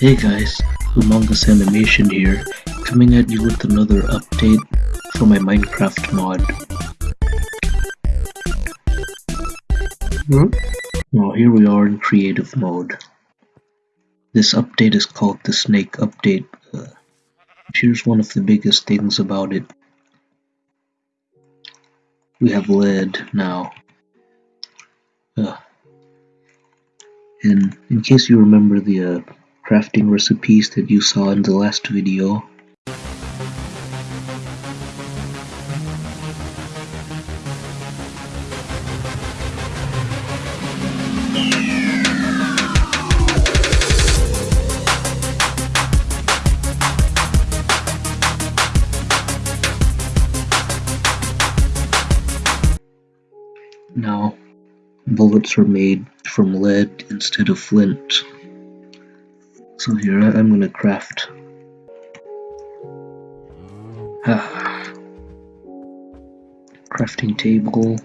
Hey guys, Humongous Animation here, coming at you with another update for my Minecraft mod. Hmm? Now here we are in creative mode. This update is called the Snake Update. Uh, here's one of the biggest things about it. We have lead now. Uh, and in case you remember the uh, crafting recipes that you saw in the last video, now bullets are made from lead instead of flint. So here I- I'm gonna craft. Ah. crafting table.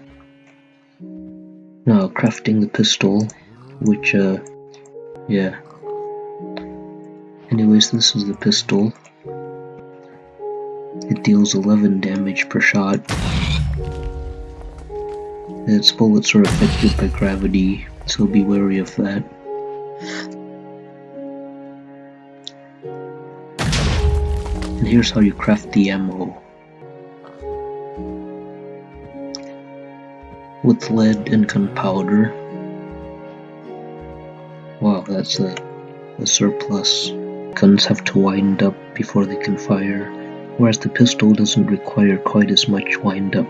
Now crafting the pistol, which uh, yeah. Anyways, this is the pistol. It deals 11 damage per shot. Its bullets are affected by gravity, so be wary of that. And here's how you craft the ammo. With lead and gunpowder. Wow, that's a, a surplus. Guns have to wind up before they can fire, whereas the pistol doesn't require quite as much wind up.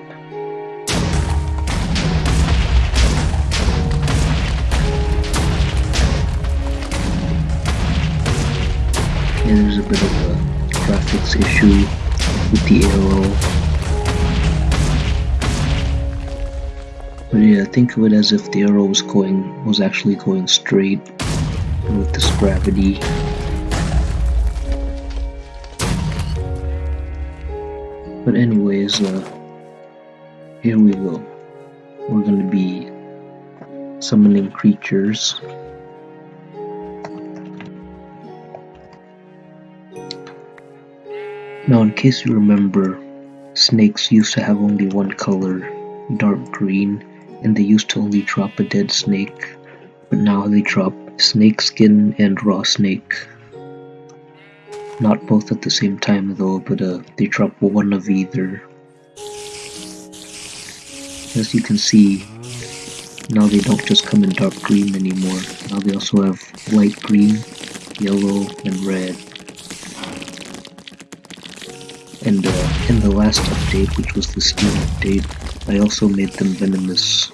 There's a bit of a graphics issue with the arrow. But yeah, think of it as if the arrow was going was actually going straight with this gravity. But anyways, uh, here we go. We're gonna be summoning creatures. Now, in case you remember, snakes used to have only one color, dark green, and they used to only drop a dead snake, but now they drop snake skin and raw snake. Not both at the same time though, but uh, they drop one of either. As you can see, now they don't just come in dark green anymore, now they also have light green, yellow, and red. In the last update, which was the Steam update, I also made them venomous.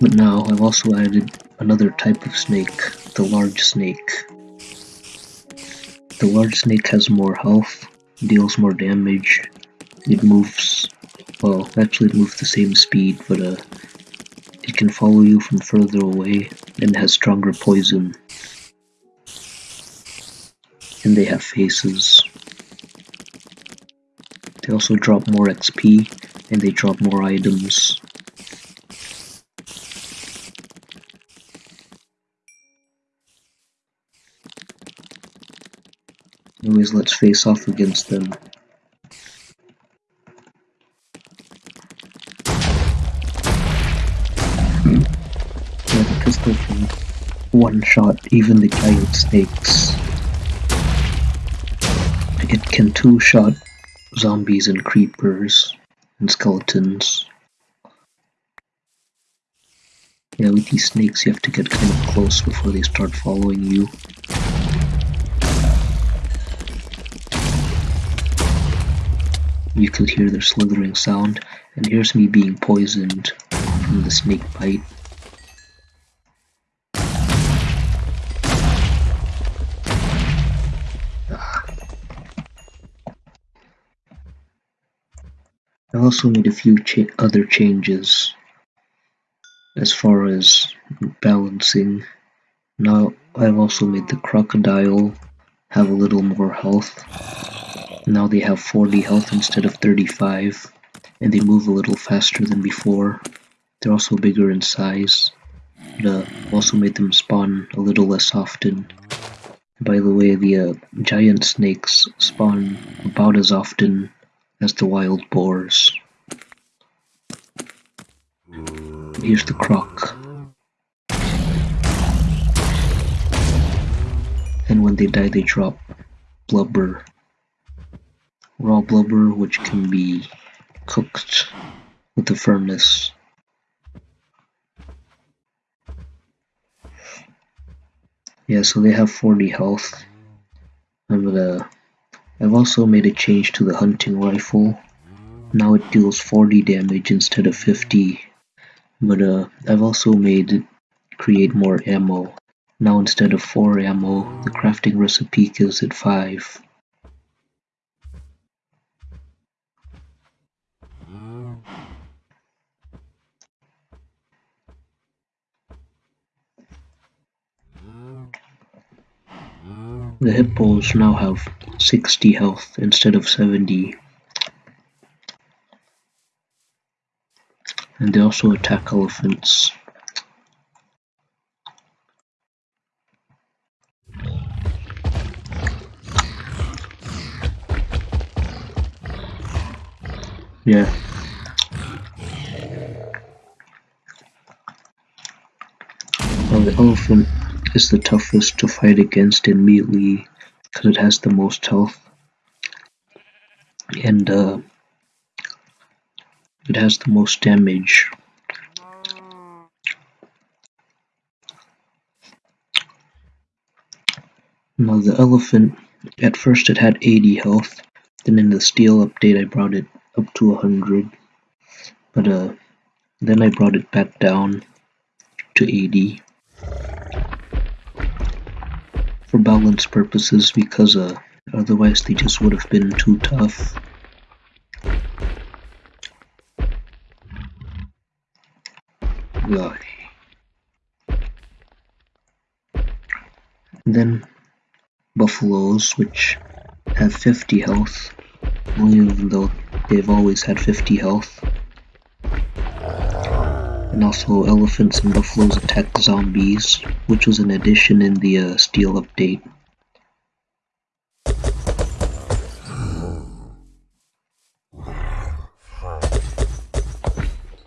But now I've also added another type of snake, the large snake. The large snake has more health, deals more damage, it moves, well, actually it moves the same speed, but uh, it can follow you from further away and has stronger poison and they have faces. They also drop more XP and they drop more items. Anyways, let's face off against them. Yeah, the pistol can one shot even the giant snakes. It can two-shot zombies and creepers and skeletons. Yeah, with these snakes you have to get kind of close before they start following you. You could hear their slithering sound, and here's me being poisoned from the snake bite. Also made a few cha other changes as far as balancing. Now I've also made the crocodile have a little more health. Now they have 40 health instead of 35, and they move a little faster than before. They're also bigger in size. but uh, also made them spawn a little less often. By the way, the uh, giant snakes spawn about as often as the wild boars. Here's the croc. And when they die, they drop blubber. Raw blubber, which can be cooked with a furnace. Yeah, so they have 40 health. I'm gonna. I've also made a change to the hunting rifle. Now it deals 40 damage instead of 50. But uh, I've also made it create more ammo. Now instead of 4 ammo, the crafting recipe gives it 5. The hippos now have 60 health instead of 70. And they also attack elephants. Yeah. Well, the elephant is the toughest to fight against in melee because it has the most health. And uh, it has the most damage. Now the elephant, at first it had 80 health, then in the steel update I brought it up to 100, but uh, then I brought it back down to 80 for balance purposes because uh, otherwise they just would have been too tough. then buffaloes, which have 50 health, even though they've always had 50 health. And also elephants and buffaloes attack zombies, which was an addition in the uh, Steel update.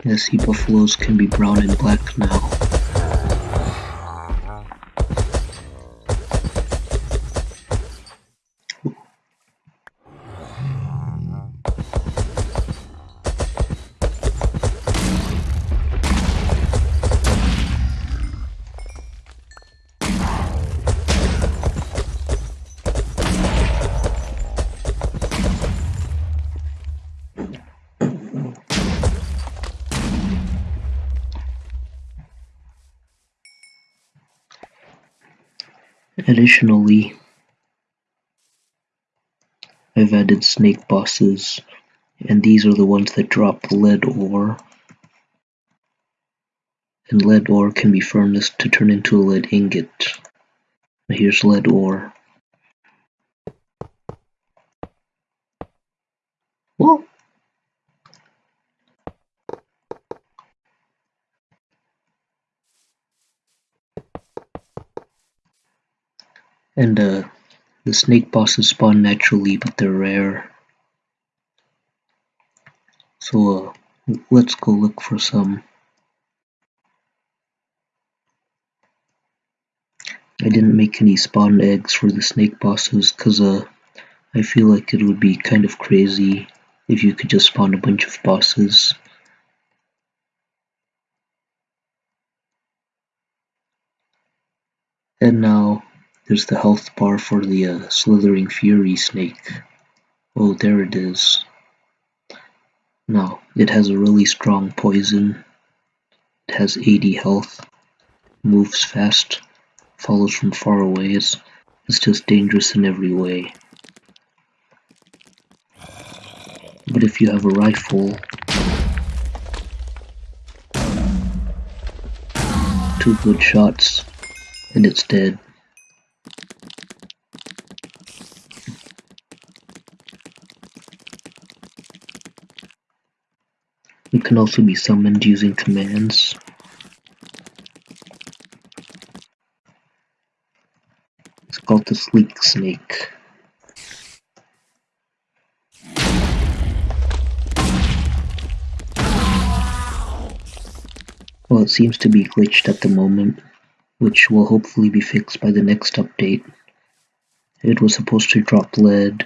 Yeah, see buffaloes can be brown and black now. Additionally, I've added snake bosses, and these are the ones that drop lead ore. And lead ore can be furnaced to turn into a lead ingot. Here's lead ore. And uh, the snake bosses spawn naturally, but they're rare. So uh, let's go look for some. I didn't make any spawn eggs for the snake bosses because uh, I feel like it would be kind of crazy if you could just spawn a bunch of bosses. And now there's the health bar for the uh, Slithering Fury snake. Oh, there it is. Now, it has a really strong poison. It has 80 health. Moves fast. Follows from far away. It's, it's just dangerous in every way. But if you have a rifle, two good shots, and it's dead. can also be summoned using commands. It's called the Sleek Snake. Well, it seems to be glitched at the moment, which will hopefully be fixed by the next update. It was supposed to drop lead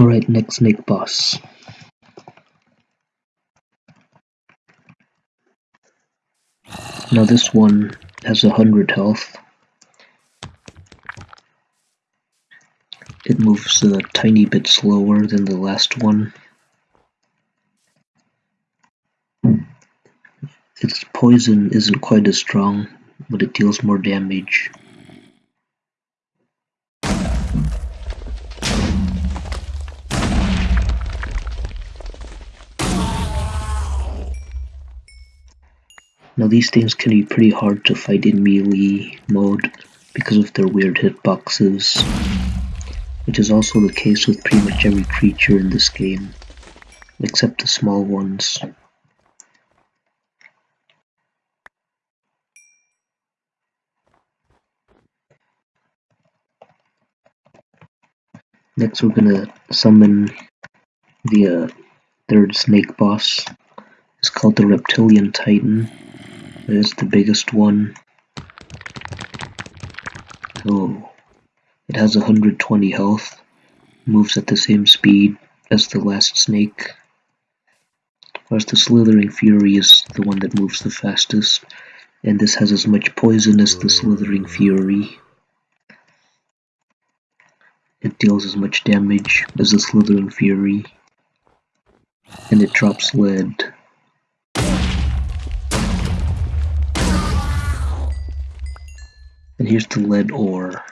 Alright, next snake boss. Now this one has a hundred health. It moves a tiny bit slower than the last one. Its poison isn't quite as strong, but it deals more damage. Now these things can be pretty hard to fight in melee mode because of their weird hitboxes, which is also the case with pretty much every creature in this game, except the small ones. Next we're gonna summon the uh, third snake boss. It's called the Reptilian Titan. Is the biggest one. Oh, it has 120 health, moves at the same speed as the last snake. Whereas the Slithering Fury is the one that moves the fastest, and this has as much poison as the Slithering Fury. It deals as much damage as the Slithering Fury, and it drops lead. Here's the lead ore.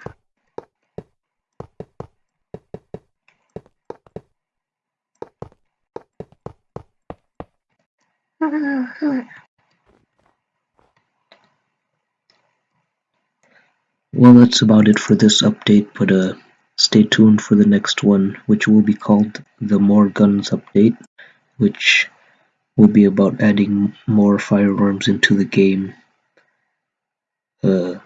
Well, that's about it for this update, but uh, stay tuned for the next one, which will be called the More Guns update, which will be about adding more firearms into the game. Uh,